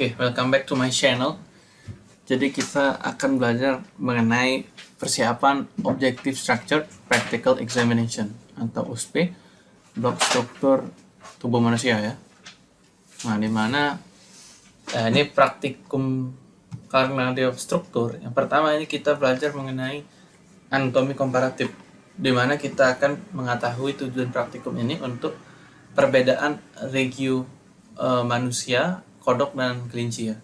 Oke, okay, welcome back to my channel. Jadi kita akan belajar mengenai persiapan Objective Structure Practical Examination atau USP blok struktur tubuh manusia ya. Nah, di mana eh, ini praktikum karena dia struktur. Yang pertama ini kita belajar mengenai anatomi komparatif di mana kita akan mengetahui tujuan praktikum ini untuk perbedaan regio e, manusia, kodok dan kelinci ya.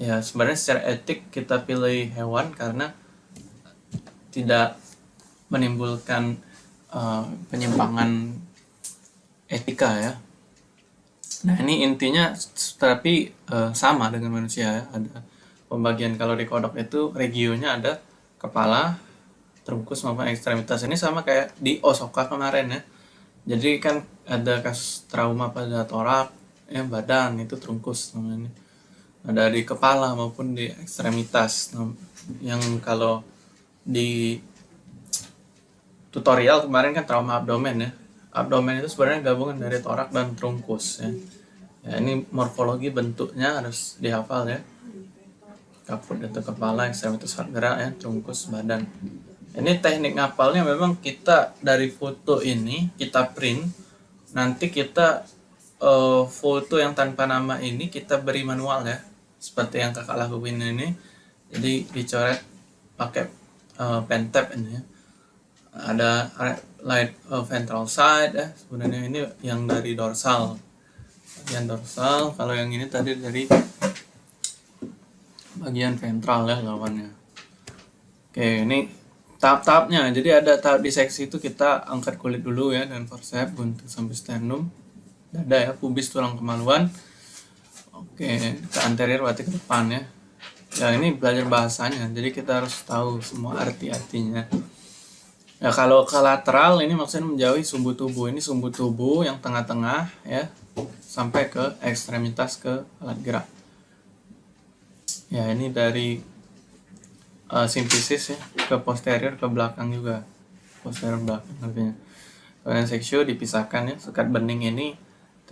Ya, sebenarnya secara etik kita pilih hewan karena tidak menimbulkan uh, penyimpangan etika ya. Nah ini intinya tapi uh, sama dengan manusia ya. Ada pembagian kalau di kodok itu regionya ada kepala, terbungkus maupun ekstremitas ini sama kayak di Osaka kemarin ya. Jadi kan ada kasus trauma pada torak, ya badan itu terungkus namanya. Ada di kepala maupun di ekstremitas. Nah, yang kalau di tutorial kemarin kan trauma abdomen ya. Abdomen itu sebenarnya gabungan dari torak dan trunkus ya. Ya ini morfologi bentuknya harus dihafal ya kaput itu kepala ekstremitas gerak ya trungkus badan ini teknik ngapalnya memang kita dari foto ini kita print nanti kita uh, foto yang tanpa nama ini kita beri manual ya. Seperti yang kakak lakuin ini. Jadi dicoret pakai uh, pen tab ini ya. Ada light uh, ventral side ya. Sebenarnya ini yang dari dorsal. Bagian dorsal. Kalau yang ini tadi dari bagian ventral ya lawannya. Oke ini tahap-tahapnya. Jadi ada tahap diseksi itu kita angkat kulit dulu ya dan forceps buntu sampai sternum dada ya pubis tulang kemaluan. Oke ke anterior berarti ke depan ya. Ya ini belajar bahasanya jadi kita harus tahu semua arti-artinya. Ya kalau ke lateral ini maksudnya menjauhi sumbu tubuh. Ini sumbu tubuh yang tengah-tengah ya sampai ke ekstremitas ke alat gerak. Ya ini dari uh, simfisis ya ke posterior ke belakang juga. Posterior belakang artinya. Kemudian seksio dipisahkan ya sekat bening ini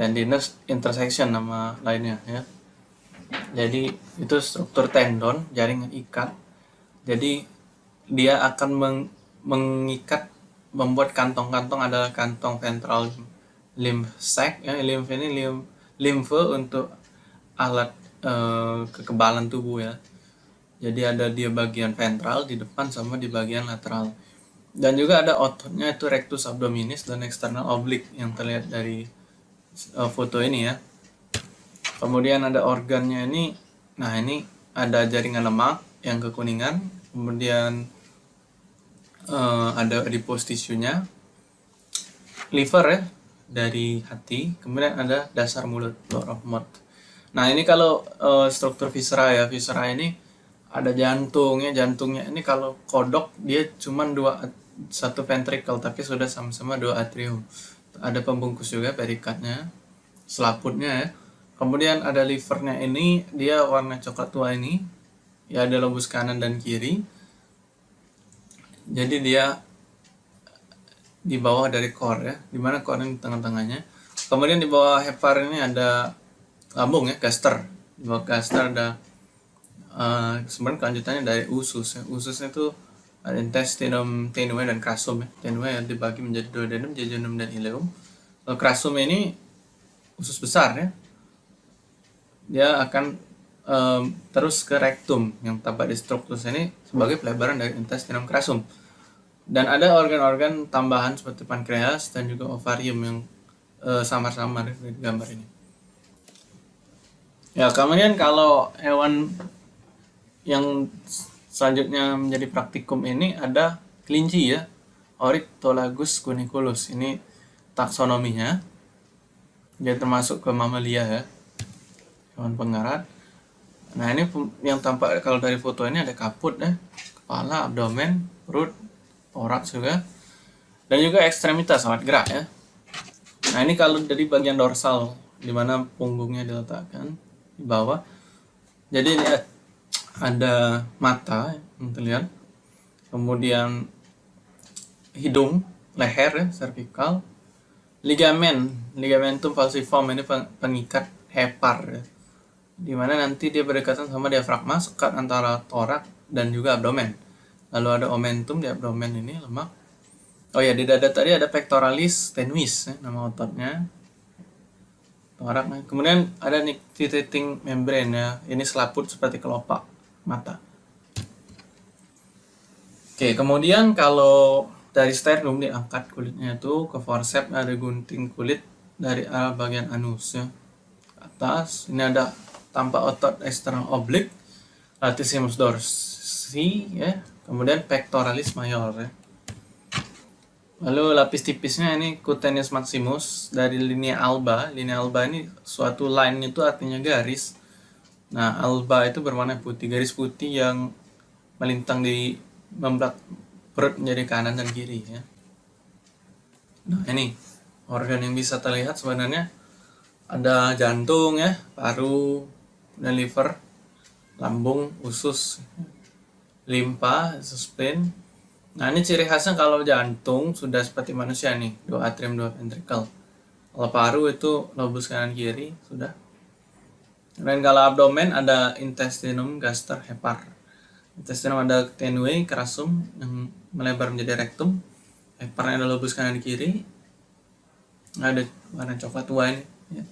tendinous intersection nama lainnya ya jadi itu struktur tendon jaringan ikat jadi dia akan meng, mengikat membuat kantong-kantong adalah kantong ventral lymph sac ya lymph ini lymph lymph untuk alat uh, kekebalan tubuh ya. Jadi ada dia bagian ventral di depan sama di bagian lateral. Dan juga ada ototnya itu rectus abdominis dan external oblique yang terlihat dari uh, foto ini ya. Kemudian ada organnya ini, nah ini ada jaringan lemak yang kekuningan, kemudian uh, ada adipose tisunya, liver ya dari hati, kemudian ada dasar mulut, mouth. Nah ini kalau uh, struktur viscera ya, viscera ini ada jantungnya, jantungnya ini kalau kodok dia cuma dua satu ventricle tapi sudah sama-sama dua atrium. Ada pembungkus juga perikatnya, selaputnya ya. Kemudian ada livernya ini dia warna coklat tua ini, ya ada lobus kanan dan kiri. Jadi dia di bawah dari core ya, di mana core ini tengah-tengahnya. Kemudian di bawah hepar ini ada lambung ya gaster di bawah gaster ada uh, sebenarnya kelanjutannya dari usus ya. ususnya itu intestinum tenue dan krasum ya. Tenue yang dibagi menjadi duodenum jejunum dan ileum. Kalau krasum ini usus besar ya. Dia akan um, terus ke rektum. Yang tampak di struktur ini sebagai pelebaran dari intestinum krasum. Dan ada organ-organ tambahan seperti pankreas dan juga ovarium yang uh, samar-samar di gambar ini. Ya, kemudian kalau hewan yang selanjutnya menjadi praktikum ini ada kelinci ya. Orictolagus cuniculus. Ini taksonominya. Dia termasuk ke mamalia ya. Hewan pengarat. Nah, ini yang tampak kalau dari foto ini ada kaput ya. Kepala, abdomen, perut, toraks juga. Dan juga ekstremitas alat gerak ya. Nah, ini kalau dari bagian dorsal di mana punggungnya diletakkan di bawah jadi ini ada mata yang terlihat kemudian hidung leher ya, cervical ligamen ligamentum falciform ini pengikat hepar ya. di mana nanti dia berdekatan sama diafragma sekat antara torak dan juga abdomen. Lalu ada omentum di abdomen ini lemak. Oh ya di dada tadi ada pectoralis tenuis ya, nama ototnya. Torak kemudian ada nictitating membrane ya ini selaput seperti kelopak mata. Oke kemudian kalau dari sternum diangkat kulitnya itu ke forceps ada gunting kulit dari bagian anus ya. Atas ini ada tampak otot eksternal oblik latissimus dorsi ya. Kemudian pectoralis major ya. Lalu lapis tipisnya ini cutaneous maximus dari linea alba. Linea alba ini suatu line itu artinya garis nah alba itu berwarna putih garis putih yang melintang di membelak perut menjadi kanan dan kiri ya nah ini organ yang bisa terlihat sebenarnya ada jantung ya paru dan liver, lambung, usus, limpa, spleen. Nah ini ciri khasnya kalau jantung sudah seperti manusia nih, dua atrium, dua ventricle. Kalau paru itu lobus kanan kiri sudah. Dan kalau abdomen ada intestinum, gaster, hepar. Intestinum ada tenue, kerasum yang melebar menjadi rektum. Heparnya ada lobus kanan kiri. Ada warna coklat tua ini. Ya.